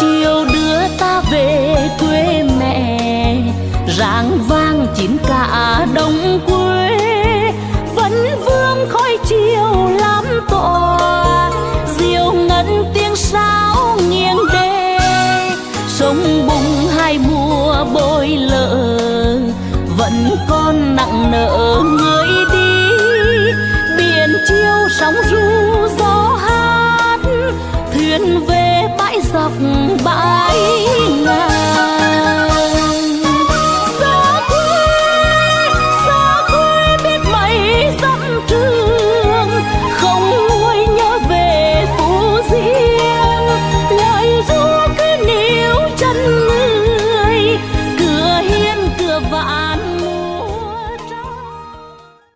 chiều đưa ta về quê mẹ, rạng vang chín cả đông quê. Vẫn vương khói chiều lắm tỏa, diều ngân tiếng sáo nghiêng đê. Sông bùng hai mùa bôi lợ vẫn còn nặng nợ người đi. Biển chiều sóng ru gió hát, thuyền về dọc bãi